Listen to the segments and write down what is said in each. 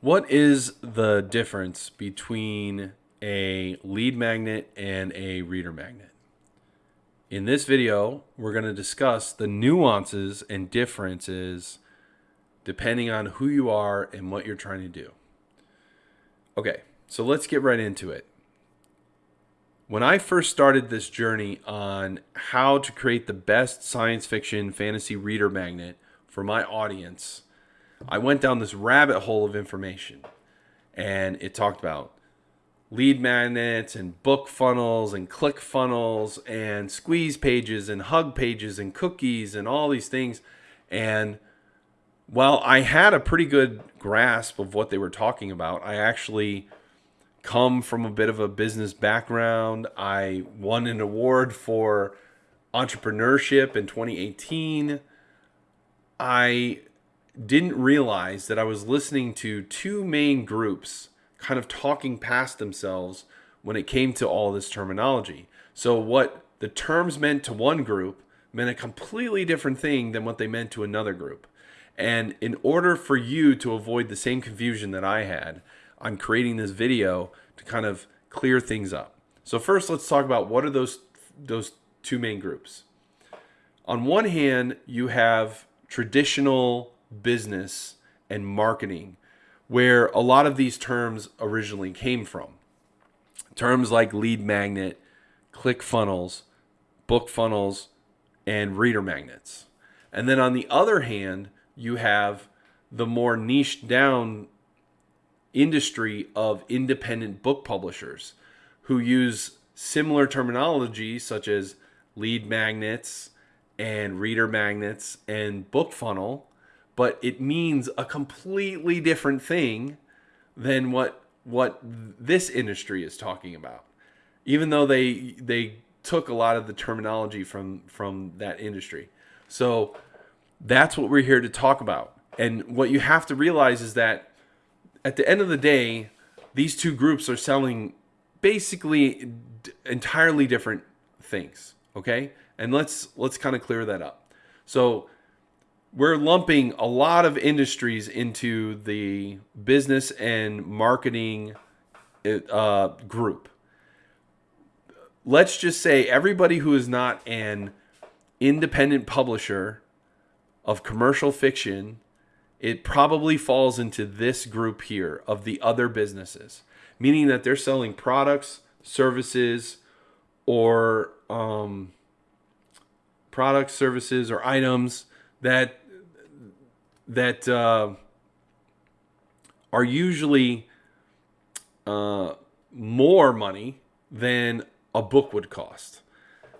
What is the difference between a lead magnet and a reader magnet? In this video, we're going to discuss the nuances and differences depending on who you are and what you're trying to do. Okay, so let's get right into it. When I first started this journey on how to create the best science fiction fantasy reader magnet for my audience, I went down this rabbit hole of information and it talked about lead magnets and book funnels and click funnels and squeeze pages and hug pages and cookies and all these things. And while I had a pretty good grasp of what they were talking about, I actually come from a bit of a business background. I won an award for entrepreneurship in 2018. I didn't realize that I was listening to two main groups kind of talking past themselves when it came to all this terminology. So, what the terms meant to one group meant a completely different thing than what they meant to another group. And in order for you to avoid the same confusion that I had, I'm creating this video to kind of clear things up. So first let's talk about what are those those two main groups. On one hand, you have traditional business and marketing, where a lot of these terms originally came from. Terms like lead magnet, click funnels, book funnels, and reader magnets. And then on the other hand, you have the more niche down industry of independent book publishers who use similar terminology such as lead magnets and reader magnets and book funnel but it means a completely different thing than what what this industry is talking about. Even though they they took a lot of the terminology from from that industry. So that's what we're here to talk about. And what you have to realize is that at the end of the day, these two groups are selling basically entirely different things, okay? And let's let's kind of clear that up. So we're lumping a lot of industries into the business and marketing uh, group. Let's just say everybody who is not an independent publisher of commercial fiction, it probably falls into this group here of the other businesses, meaning that they're selling products, services, or um, products, services, or items that that uh, are usually uh, more money than a book would cost.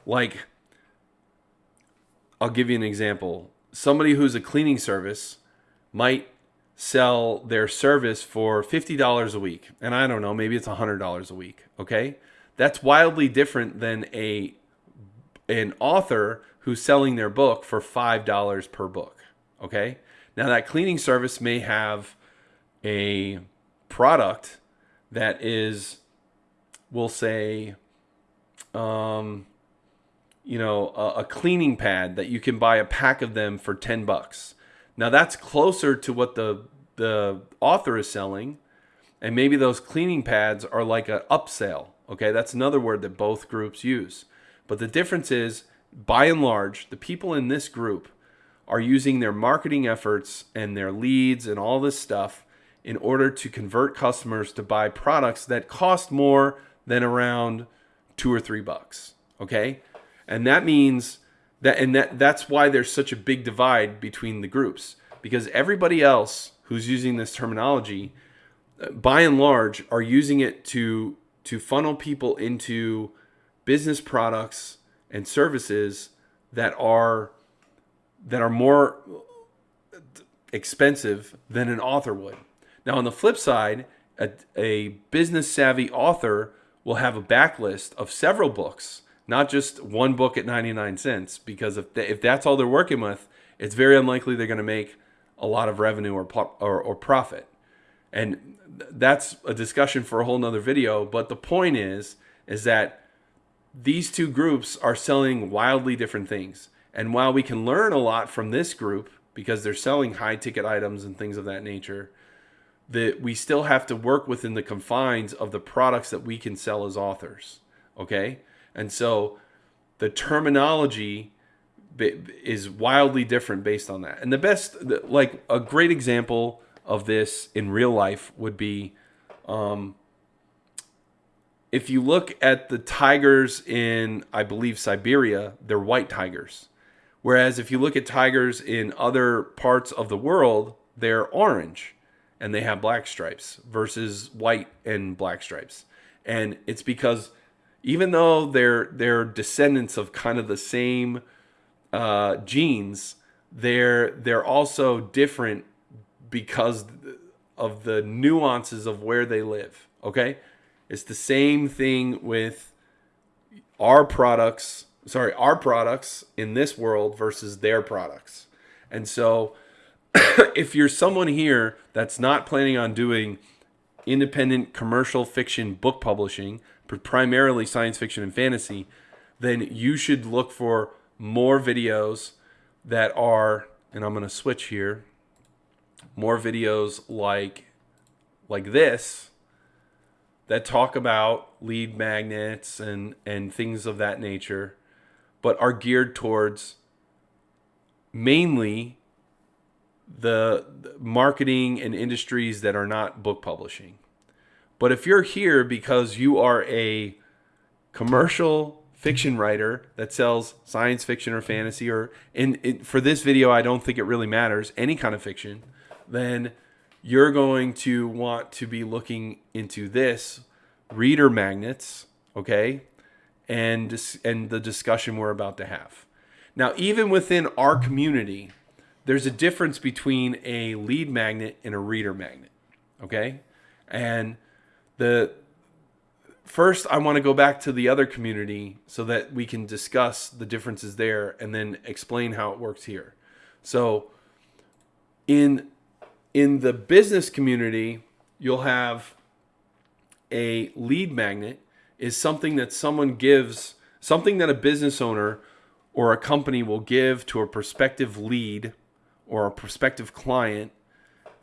Like, I'll give you an example. Somebody who's a cleaning service might sell their service for $50 a week. And I don't know, maybe it's $100 a week. Okay. That's wildly different than a an author who's selling their book for $5 per book. Okay. Now, that cleaning service may have a product that is, we'll say, um, you know, a, a cleaning pad that you can buy a pack of them for 10 bucks. Now, that's closer to what the, the author is selling. And maybe those cleaning pads are like an upsell. Okay, that's another word that both groups use. But the difference is by and large, the people in this group are using their marketing efforts and their leads and all this stuff in order to convert customers to buy products that cost more than around two or three bucks. Okay. And that means that, and that, that's why there's such a big divide between the groups because everybody else who's using this terminology, uh, by and large, are using it to, to funnel people into business products and services that are that are more expensive than an author would. Now, on the flip side, a, a business savvy author will have a backlist of several books, not just one book at 99 cents, because if, if that's all they're working with, it's very unlikely they're going to make a lot of revenue or, or, or profit. And that's a discussion for a whole nother video. But the point is, is that these two groups are selling wildly different things. And while we can learn a lot from this group because they're selling high ticket items and things of that nature, that we still have to work within the confines of the products that we can sell as authors. Okay? And so the terminology is wildly different based on that. And the best, like a great example of this in real life would be um, if you look at the tigers in, I believe, Siberia, they're white tigers. Whereas if you look at tigers in other parts of the world, they're orange and they have black stripes versus white and black stripes. And it's because even though they're they're descendants of kind of the same uh, genes, they're they're also different because of the nuances of where they live. Okay, it's the same thing with our products. Sorry, our products in this world versus their products, and so if you're someone here that's not planning on doing independent commercial fiction book publishing, primarily science fiction and fantasy, then you should look for more videos that are, and I'm going to switch here, more videos like like this that talk about lead magnets and and things of that nature, but are geared towards mainly the marketing and industries that are not book publishing. But if you're here because you are a commercial fiction writer that sells science fiction or fantasy, or in, in, for this video, I don't think it really matters, any kind of fiction, then you're going to want to be looking into this reader magnets, okay, and and the discussion we're about to have. Now, even within our community, there's a difference between a lead magnet and a reader magnet, okay, and the first I want to go back to the other community so that we can discuss the differences there and then explain how it works here. So in in the business community, you'll have a lead magnet is something that someone gives, something that a business owner or a company will give to a prospective lead or a prospective client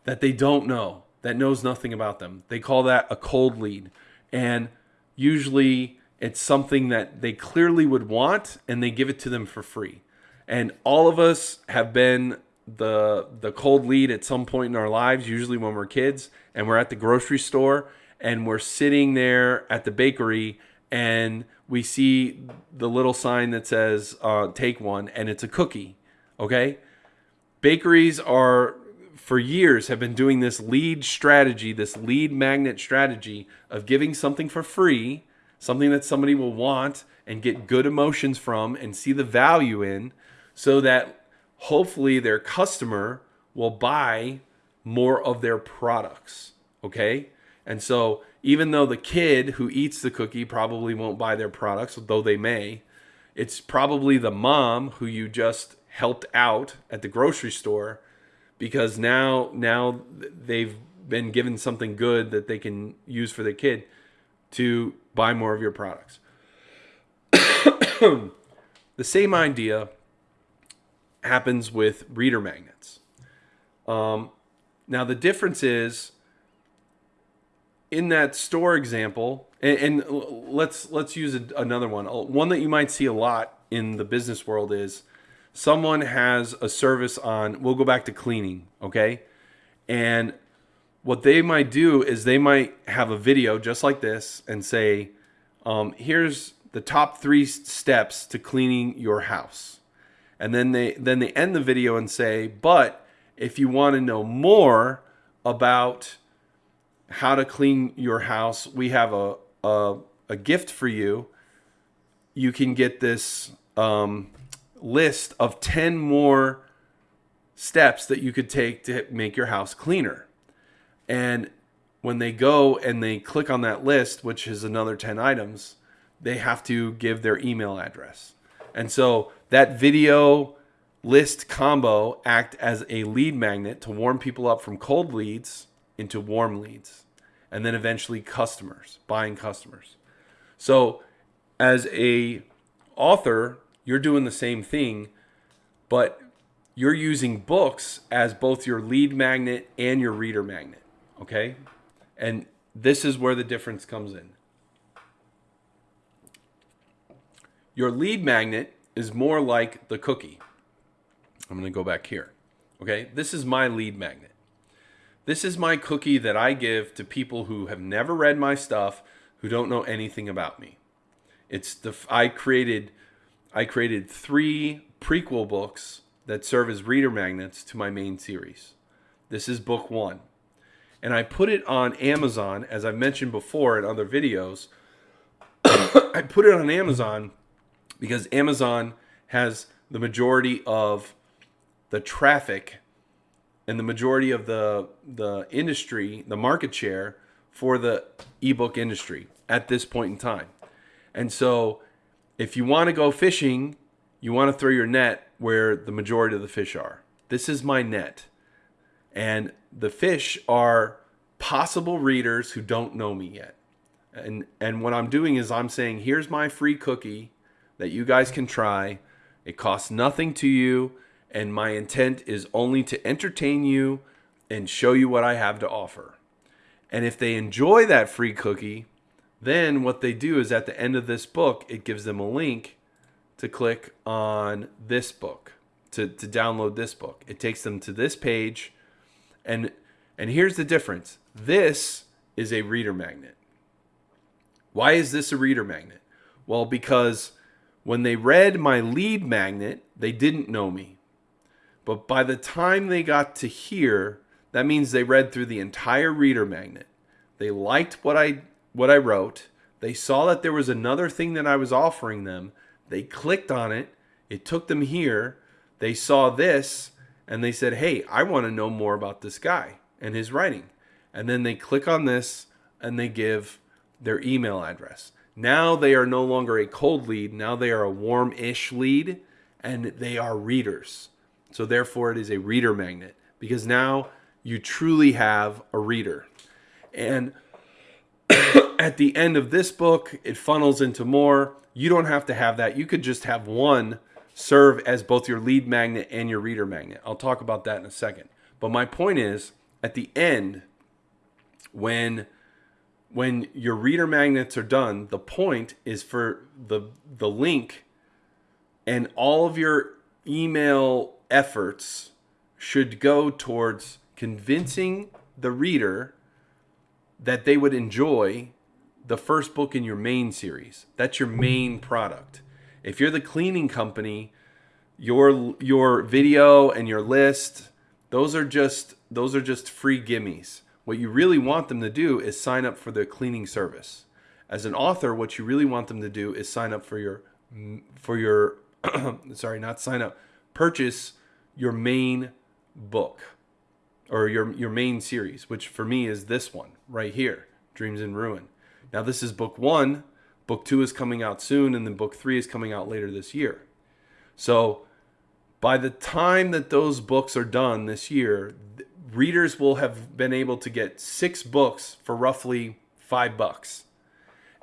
that they don't know that knows nothing about them. They call that a cold lead. And usually it's something that they clearly would want and they give it to them for free. And all of us have been the the cold lead at some point in our lives, usually when we're kids and we're at the grocery store and we're sitting there at the bakery and we see the little sign that says uh, take one and it's a cookie okay? Bakeries are for years have been doing this lead strategy, this lead magnet strategy of giving something for free, something that somebody will want and get good emotions from and see the value in, so that hopefully their customer will buy more of their products. Okay? And so even though the kid who eats the cookie probably won't buy their products, though they may, it's probably the mom who you just helped out at the grocery store because now now they've been given something good that they can use for their kid to buy more of your products. the same idea happens with reader magnets. Um, now the difference is in that store example, and, and let's let's use a, another one. One that you might see a lot in the business world is someone has a service on, we'll go back to cleaning, okay? And what they might do is they might have a video just like this and say, um, here's the top three steps to cleaning your house. And then they then they end the video and say, but if you want to know more about how to clean your house, we have a a, a gift for you. You can get this um, list of 10 more steps that you could take to make your house cleaner. And when they go and they click on that list, which is another 10 items, they have to give their email address. And so that video list combo act as a lead magnet to warm people up from cold leads into warm leads and then eventually customers, buying customers. So as a author, you're doing the same thing, but you're using books as both your lead magnet and your reader magnet. Okay? And this is where the difference comes in. Your lead magnet is more like the cookie. I'm going to go back here. Okay? This is my lead magnet. This is my cookie that I give to people who have never read my stuff, who don't know anything about me. It's the I created I created 3 prequel books that serve as reader magnets to my main series. This is book 1. And I put it on Amazon as I've mentioned before in other videos. I put it on Amazon because Amazon has the majority of the traffic and the majority of the the industry, the market share for the ebook industry at this point in time. And so if you want to go fishing, you want to throw your net where the majority of the fish are. This is my net. And the fish are possible readers who don't know me yet. And and what I'm doing is I'm saying here's my free cookie that you guys can try. It costs nothing to you and my intent is only to entertain you and show you what I have to offer. And if they enjoy that free cookie, then what they do is at the end of this book, it gives them a link to click on this book, to, to download this book. It takes them to this page. And, and here's the difference this is a reader magnet. Why is this a reader magnet? Well, because when they read my lead magnet, they didn't know me. But by the time they got to here, that means they read through the entire reader magnet. They liked what I what I wrote. They saw that there was another thing that I was offering them. They clicked on it. It took them here. They saw this and they said, "Hey, I want to know more about this guy and his writing." And then they click on this and they give their email address. Now they are no longer a cold lead. Now they are a warm-ish lead and they are readers. So therefore it is a reader magnet because now you truly have a reader. And at the end of this book, it funnels into more. You don't have to have that. You could just have one serve as both your lead magnet and your reader magnet. I'll talk about that in a second. But my point is at the end when when your reader magnets are done, the point is for the the link and all of your email efforts should go towards convincing the reader that they would enjoy the first book in your main series. That's your main product. If you're the cleaning company, your your video and your list, those are just those are just free gimmies. What you really want them to do is sign up for the cleaning service. As an author, what you really want them to do is sign up for your for your sorry, not sign up, purchase your main book or your your main series, which for me is this one right here, Dreams in Ruin. Now this is book 1, book 2 is coming out soon and then book 3 is coming out later this year. So by the time that those books are done this year, readers will have been able to get 6 books for roughly 5 bucks.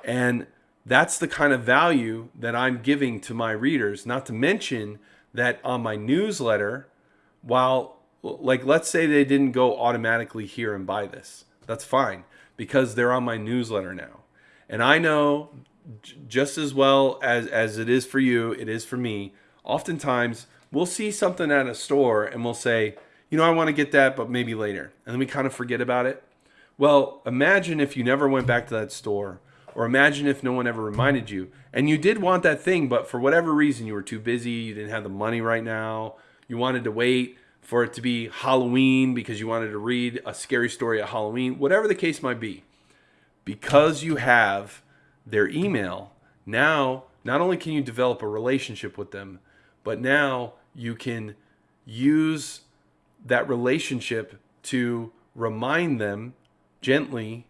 And that's the kind of value that I'm giving to my readers, not to mention that on my newsletter, while like let's say they didn't go automatically here and buy this, that's fine because they're on my newsletter now. And I know just as well as as it is for you, it is for me. Oftentimes, we'll see something at a store and we'll say, "You know, I want to get that, but maybe later." And then we kind of forget about it. Well, imagine if you never went back to that store or imagine if no one ever reminded you and you did want that thing, but for whatever reason you were too busy, you didn't have the money right now, you wanted to wait for it to be Halloween because you wanted to read a scary story at Halloween, whatever the case might be. Because you have their email, now not only can you develop a relationship with them, but now you can use that relationship to remind them gently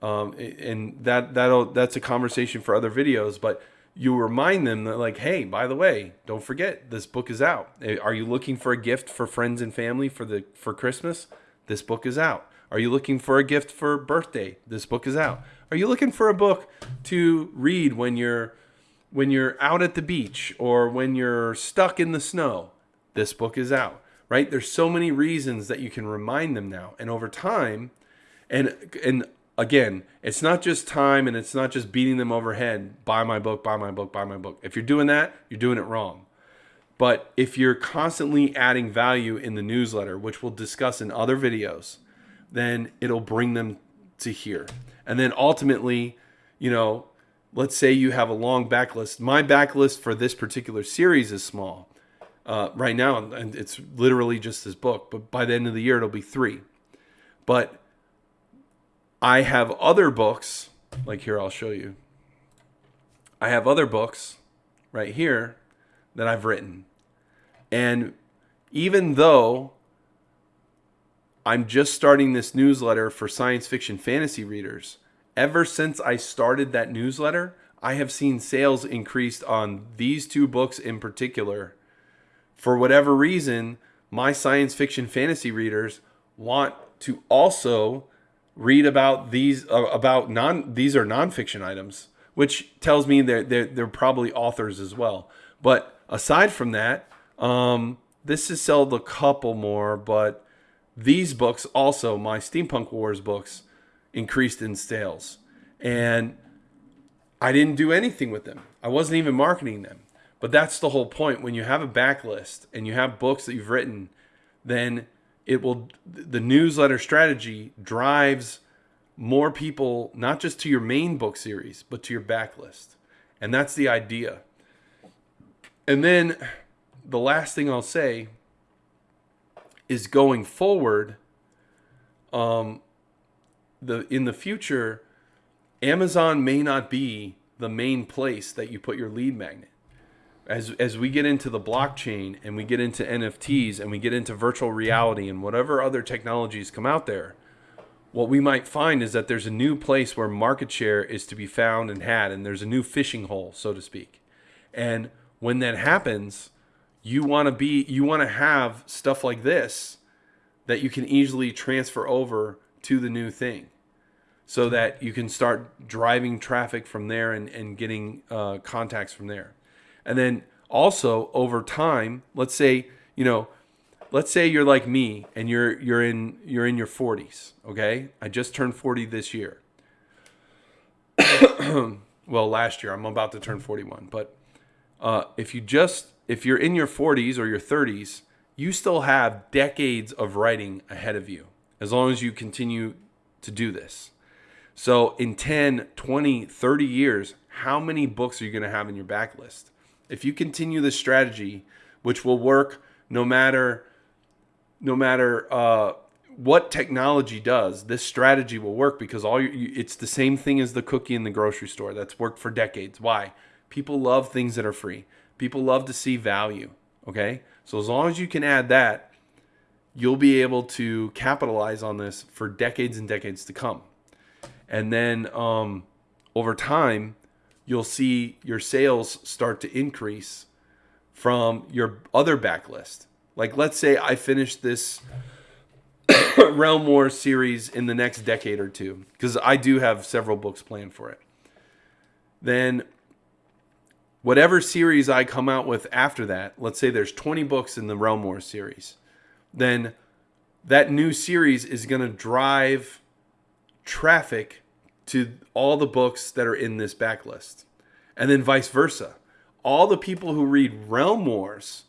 um, and that that'll that's a conversation for other videos but you remind them that like hey by the way don't forget this book is out. Eh, are you looking for a gift for friends and family for the for christmas? This book is out. Are you looking for a gift for birthday? This book is out. Are you looking for a book to read when you're when you're out at the beach or when you're stuck in the snow? This book is out right there's so many reasons that you can remind them now and over time And and again, it's not just time and it's not just beating them overhead. Buy my book, buy my book, buy my book. If you're doing that, you're doing it wrong. But if you're constantly adding value in the newsletter, which we'll discuss in other videos, then it'll bring them to here. And then ultimately, you know, let's say you have a long backlist. My backlist for this particular series is small uh, right now, and it's literally just this book. But by the end of the year, it'll be three. But I have other books, like here, I'll show you. I have other books right here that I've written. And even though I'm just starting this newsletter for science fiction fantasy readers, ever since I started that newsletter, I have seen sales increased on these two books in particular. For whatever reason, my science fiction fantasy readers want to also read about these uh, about non these are nonfiction items, which tells me that they're, they're probably authors as well. But aside from that, um, this has sold a couple more, but these books also, my Steampunk Wars books, increased in sales. And I didn't do anything with them. I wasn't even marketing them. But that's the whole point. When you have a backlist and you have books that you've written, then it will the newsletter strategy drives more people not just to your main book series, but to your backlist. And that's the idea. And then the last thing I'll say is going forward um the in the future Amazon may not be the main place that you put your lead magnet. As as we get into the blockchain and we get into NFTs and we get into virtual reality and whatever other technologies come out there, what we might find is that there's a new place where market share is to be found and had and there's a new fishing hole, so to speak. And when that happens, you want to be you want to have stuff like this that you can easily transfer over to the new thing so that you can start driving traffic from there and, and getting uh, contacts from there and then also over time let's say you know let's say you're like me and you're you're in you're in your 40s okay i just turned 40 this year well last year i'm about to turn 41 but uh, if you just if you're in your 40s or your 30s, you still have decades of writing ahead of you as long as you continue to do this. So in 10, 20, 30 years, how many books are you going to have in your backlist? If you continue this strategy, which will work no matter no matter uh, what technology does, this strategy will work because all you, it's the same thing as the cookie in the grocery store that's worked for decades. Why? People love things that are free. People love to see value. Okay. So as long as you can add that, you'll be able to capitalize on this for decades and decades to come. And then um, over time, you'll see your sales start to increase from your other backlist. Like, let's say I finish this Realm War series in the next decade or two, because I do have several books planned for it. Then whatever series I come out with after that, let's say there's 20 books in the Realm War series, then that new series is going to drive traffic to all the books that are in this backlist. And then vice versa. All the people who read Realm Wars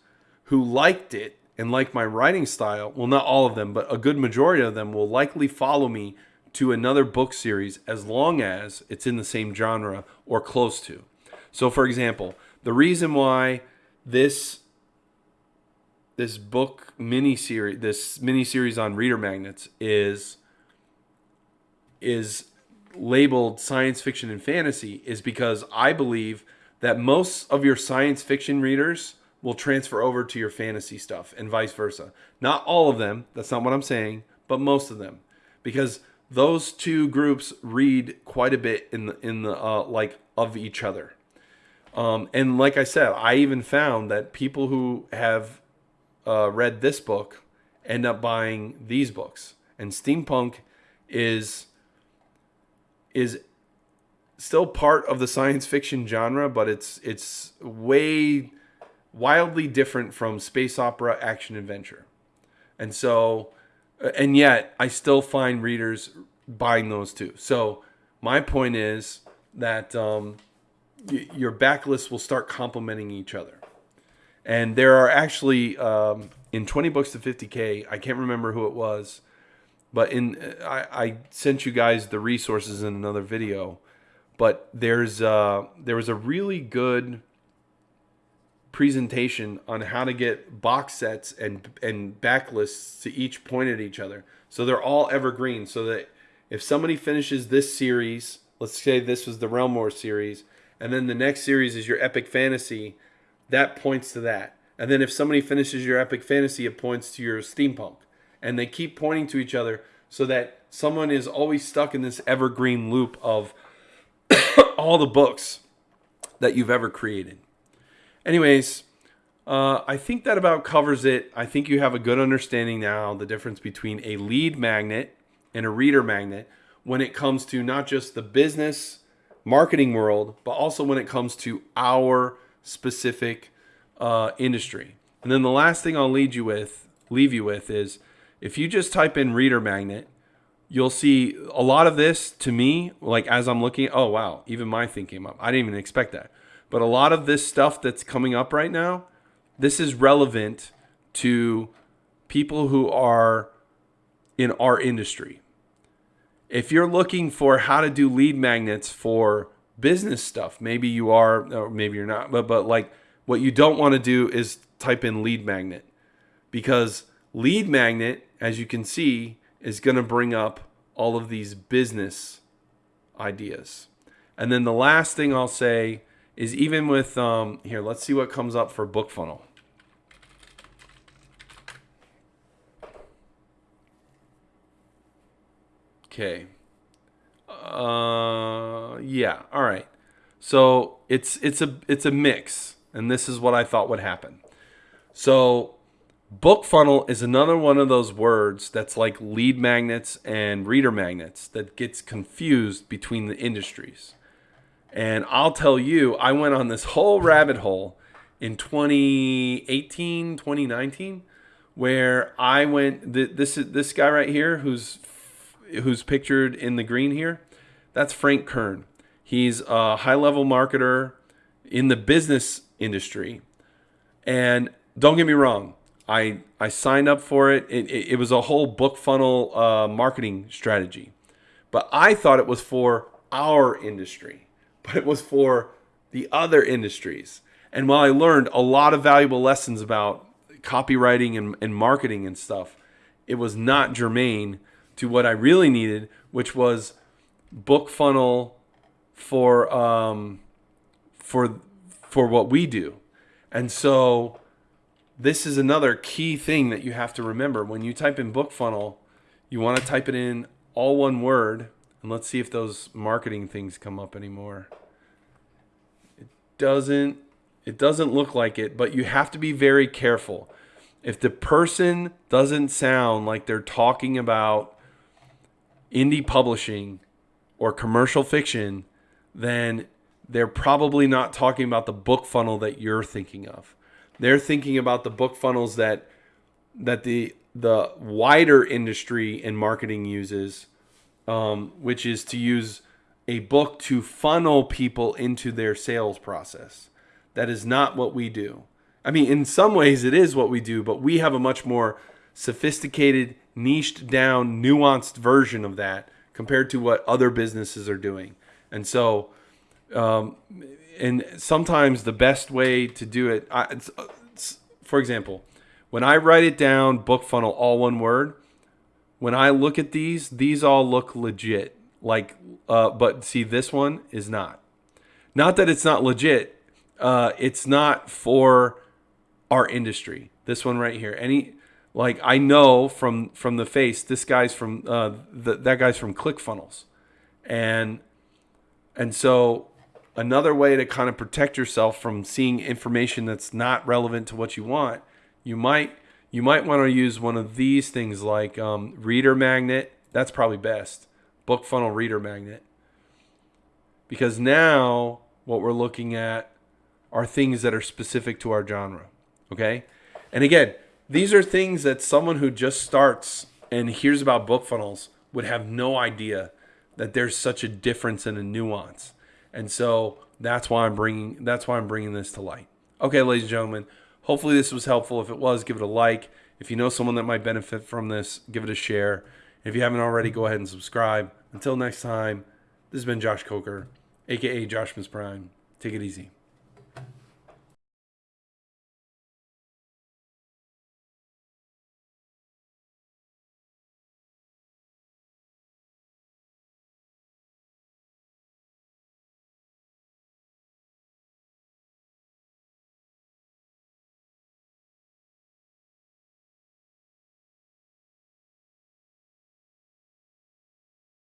who liked it and like my writing style, well, not all of them, but a good majority of them will likely follow me to another book series as long as it's in the same genre or close to. So, for example, the reason why this this book mini series, this mini series on reader magnets, is is labeled science fiction and fantasy is because I believe that most of your science fiction readers will transfer over to your fantasy stuff and vice versa. Not all of them, that's not what I'm saying, but most of them. Because those two groups read quite a bit in the in the uh, like of each other. Um, and like I said, I even found that people who have uh, read this book end up buying these books. And steampunk is is still part of the science fiction genre, but it's it's way wildly different from space opera action adventure. And so and yet I still find readers buying those two. So my point is that um, y- your backlist will start complementing each other. And there are actually um, in 20 books to 50k. I can't remember who it was, but in I, I sent you guys the resources in another video. But there's uh, there was a really good presentation on how to get box sets and and backlists to each point at each other. So they're all evergreen. So that if somebody finishes this series, let's say this was the Realm War series, and then the next series is your Epic Fantasy, that points to that. And then if somebody finishes your Epic Fantasy, it points to your Steampunk. And they keep pointing to each other so that someone is always stuck in this evergreen loop of all the books that you've ever created. Anyways, uh, I think that about covers it. I think you have a good understanding now the difference between a lead magnet and a reader magnet when it comes to not just the business marketing world, but also when it comes to our specific uh, industry. And then the last thing I'll lead you with, leave you with, is if you just type in reader magnet, you'll see a lot of this to me. Like as I'm looking, oh wow, even my thing came up. I didn't even expect that. But a lot of this stuff that's coming up right now, this is relevant to people who are in our industry. If you're looking for how to do lead magnets for business stuff, maybe you are or maybe you're not, but but like what you don't want to do is type in lead magnet because lead magnet as you can see is going to bring up all of these business ideas. And then the last thing I'll say is even with um, here, let's see what comes up for book funnel. Okay. Uh, yeah. All right. So it's it's a it's a mix, and this is what I thought would happen. So BookFunnel is another one of those words that's like lead magnets and reader magnets that gets confused between the industries. And I'll tell you, I went on this whole rabbit hole in 2018, 2019, where I went. This is this guy right here, who's who's pictured in the green here, that's Frank Kern. He's a high level marketer in the business industry, and don't get me wrong, I I signed up for it. It, it, it was a whole BookFunnel uh, marketing strategy, but I thought it was for our industry but it was for the other industries. And while I learned a lot of valuable lessons about copywriting and, and marketing and stuff, it was not germane to what I really needed, which was book funnel for um, for for what we do. And so this is another key thing that you have to remember when you type in book funnel, you want to type it in all one word and let's see if those marketing things come up anymore. It doesn't it doesn't look like it, but you have to be very careful. If the person doesn't sound like they're talking about indie publishing or commercial fiction, then they're probably not talking about the book funnel that you're thinking of. They're thinking about the BookFunnels that that the the wider industry in marketing uses um, which is to use a book to funnel people into their sales process. That is not what we do. I mean, in some ways, it is what we do, but we have a much more sophisticated, niched down, nuanced version of that compared to what other businesses are doing. And so, um, and sometimes the best way to do it, I, it's, it's, for example, when I write it down, book funnel, all one word, when I look at these, these all look legit. Like, uh, but see, this one is not. Not that it's not legit. Uh, it's not for our industry. This one right here. Any like I know from from the face, this guy's from uh, the, that guy's from ClickFunnels, and and so another way to kind of protect yourself from seeing information that's not relevant to what you want, you might you might want to use one of these things like um, reader magnet. That's probably best. book funnel reader magnet. Because now what we're looking at are things that are specific to our genre. Okay? And again, these are things that someone who just starts and hears about book funnels would have no idea that there's such a difference and a nuance. And so that's why I'm bringing that's why I'm bringing this to light. Okay, ladies and gentlemen, hopefully this was helpful. If it was, give it a like. If you know someone that might benefit from this, give it a share. If you haven't already, go ahead and subscribe. Until next time, this has been Josh Coker, aka Josh Miss Prime. Take it easy.